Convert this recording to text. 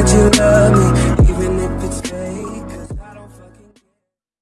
That you love me.